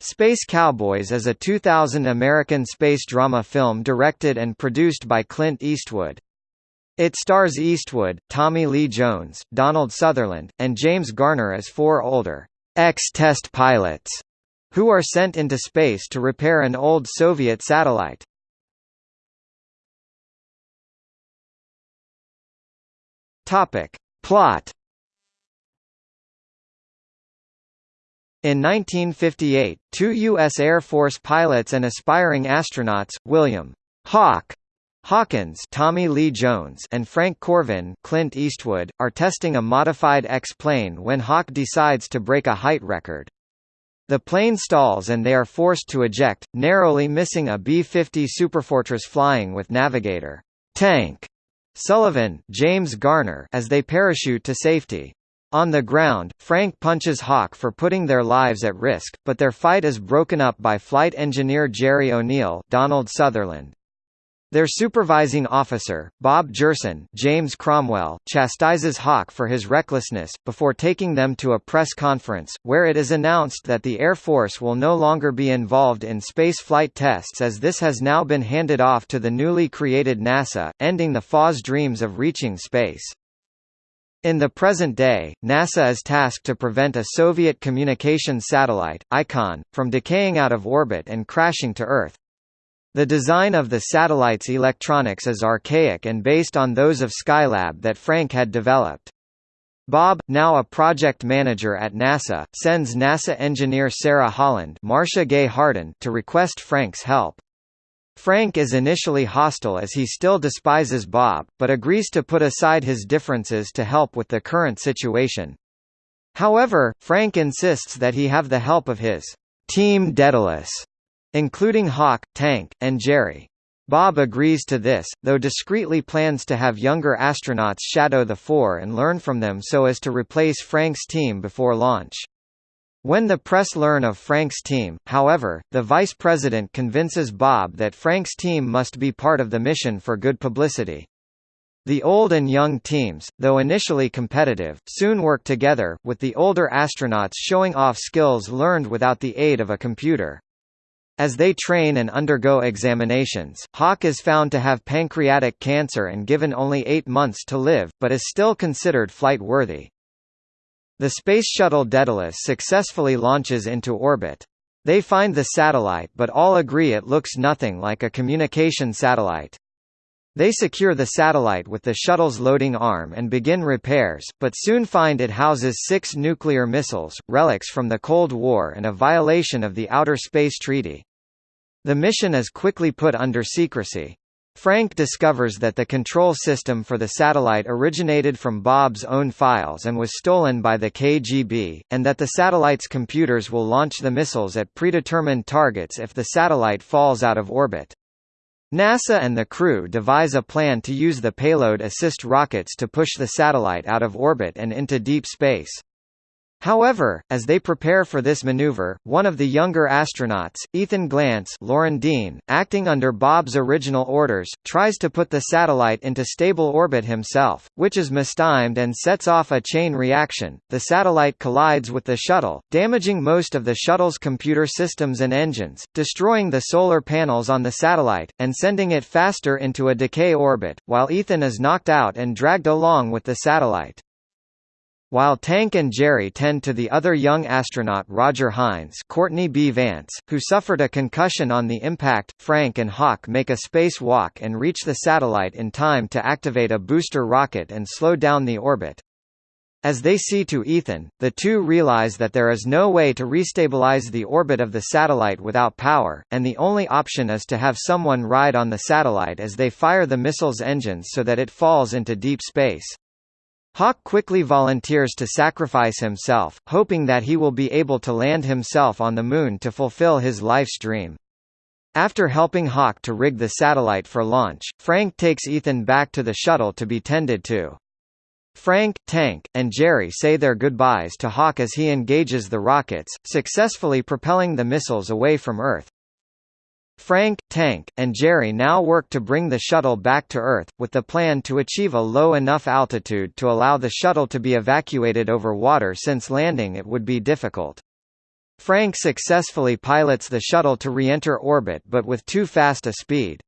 Space Cowboys is a 2000 American space drama film directed and produced by Clint Eastwood. It stars Eastwood, Tommy Lee Jones, Donald Sutherland, and James Garner as four older ex-test pilots who are sent into space to repair an old Soviet satellite. Topic. Plot In 1958, two U.S. Air Force pilots and aspiring astronauts, William Hawk Hawkins Tommy Lee Jones and Frank Corvin Clint Eastwood, are testing a modified X-plane when Hawk decides to break a height record. The plane stalls and they are forced to eject, narrowly missing a B-50 Superfortress flying with navigator Tank Sullivan James Garner as they parachute to safety. On the ground, Frank punches Hawk for putting their lives at risk, but their fight is broken up by flight engineer Jerry O'Neill Donald Sutherland. Their supervising officer, Bob Gerson James Cromwell, chastises Hawk for his recklessness, before taking them to a press conference, where it is announced that the Air Force will no longer be involved in space flight tests as this has now been handed off to the newly created NASA, ending the FA's dreams of reaching space. In the present day, NASA is tasked to prevent a Soviet communications satellite, IKON, from decaying out of orbit and crashing to Earth. The design of the satellite's electronics is archaic and based on those of Skylab that Frank had developed. Bob, now a project manager at NASA, sends NASA engineer Sarah Holland Marcia Gay Harden to request Frank's help. Frank is initially hostile as he still despises Bob, but agrees to put aside his differences to help with the current situation. However, Frank insists that he have the help of his Team Daedalus, including Hawk, Tank, and Jerry. Bob agrees to this, though discreetly plans to have younger astronauts shadow the four and learn from them so as to replace Frank's team before launch. When the press learn of Frank's team, however, the vice president convinces Bob that Frank's team must be part of the mission for good publicity. The old and young teams, though initially competitive, soon work together, with the older astronauts showing off skills learned without the aid of a computer. As they train and undergo examinations, Hawk is found to have pancreatic cancer and given only eight months to live, but is still considered flight-worthy. The Space Shuttle Daedalus successfully launches into orbit. They find the satellite but all agree it looks nothing like a communication satellite. They secure the satellite with the shuttle's loading arm and begin repairs, but soon find it houses six nuclear missiles, relics from the Cold War and a violation of the Outer Space Treaty. The mission is quickly put under secrecy. Frank discovers that the control system for the satellite originated from Bob's own files and was stolen by the KGB, and that the satellite's computers will launch the missiles at predetermined targets if the satellite falls out of orbit. NASA and the crew devise a plan to use the payload assist rockets to push the satellite out of orbit and into deep space. However, as they prepare for this maneuver, one of the younger astronauts, Ethan Glance Loren Dean, acting under Bob's original orders, tries to put the satellite into stable orbit himself, which is mistimed and sets off a chain reaction. The satellite collides with the shuttle, damaging most of the shuttle's computer systems and engines, destroying the solar panels on the satellite, and sending it faster into a decay orbit, while Ethan is knocked out and dragged along with the satellite. While Tank and Jerry tend to the other young astronaut Roger Hines Courtney B. Vance, who suffered a concussion on the impact, Frank and Hawk make a space walk and reach the satellite in time to activate a booster rocket and slow down the orbit. As they see to Ethan, the two realize that there is no way to restabilize the orbit of the satellite without power, and the only option is to have someone ride on the satellite as they fire the missile's engines so that it falls into deep space. Hawk quickly volunteers to sacrifice himself, hoping that he will be able to land himself on the Moon to fulfill his life's dream. After helping Hawk to rig the satellite for launch, Frank takes Ethan back to the shuttle to be tended to. Frank, Tank, and Jerry say their goodbyes to Hawk as he engages the rockets, successfully propelling the missiles away from Earth. Frank, Tank, and Jerry now work to bring the shuttle back to Earth, with the plan to achieve a low enough altitude to allow the shuttle to be evacuated over water since landing it would be difficult. Frank successfully pilots the shuttle to re-enter orbit but with too fast a speed.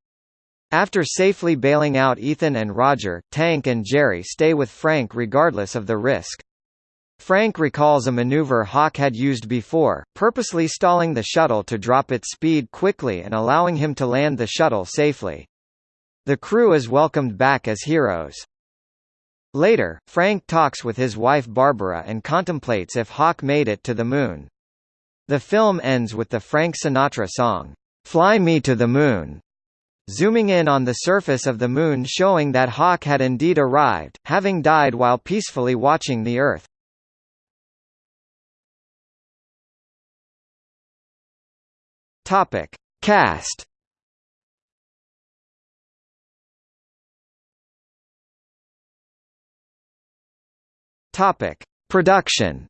After safely bailing out Ethan and Roger, Tank and Jerry stay with Frank regardless of the risk. Frank recalls a maneuver Hawk had used before, purposely stalling the shuttle to drop its speed quickly and allowing him to land the shuttle safely. The crew is welcomed back as heroes. Later, Frank talks with his wife Barbara and contemplates if Hawk made it to the moon. The film ends with the Frank Sinatra song, "'Fly Me to the Moon' zooming in on the surface of the Moon showing that Hawk had indeed arrived, having died while peacefully watching the Earth. Topic. Cast Topic. Production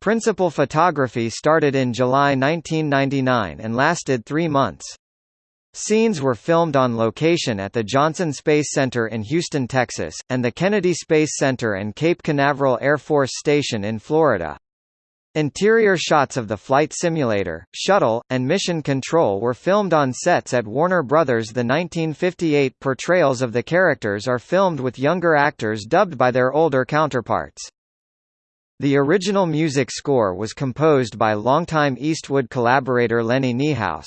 Principal photography started in July 1999 and lasted three months. Scenes were filmed on location at the Johnson Space Center in Houston, Texas, and the Kennedy Space Center and Cape Canaveral Air Force Station in Florida. Interior shots of the flight simulator, shuttle, and mission control were filmed on sets at Warner Brothers. The 1958 portrayals of the characters are filmed with younger actors dubbed by their older counterparts. The original music score was composed by longtime Eastwood collaborator Lenny Niehaus.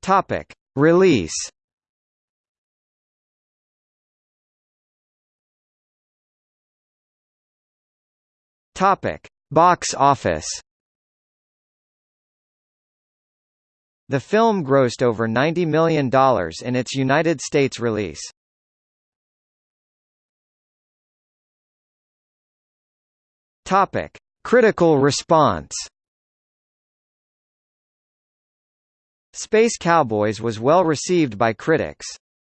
Topic: Release. Topic: Box office. The film grossed over $90 million in its United States release. Topic: Critical response. Space Cowboys was well received by critics.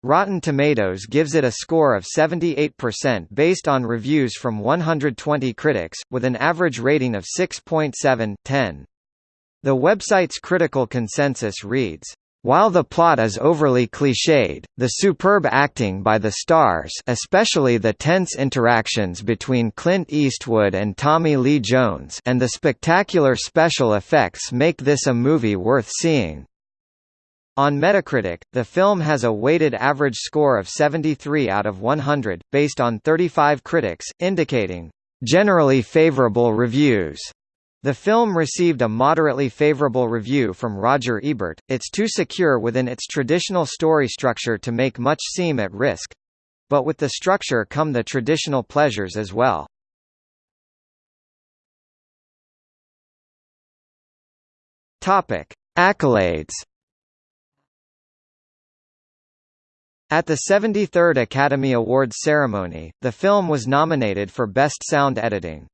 Rotten Tomatoes gives it a score of 78% based on reviews from 120 critics, with an average rating of 6.7/10. The website's critical consensus reads, while the plot is overly cliched, the superb acting by the stars especially the tense interactions between Clint Eastwood and Tommy Lee Jones and the spectacular special effects make this a movie worth seeing. On Metacritic, the film has a weighted average score of 73 out of 100, based on 35 critics, indicating, "...generally favorable reviews." The film received a moderately favorable review from Roger Ebert, it's too secure within its traditional story structure to make much seem at risk. But with the structure come the traditional pleasures as well. Topic. Accolades At the 73rd Academy Awards ceremony, the film was nominated for Best Sound Editing.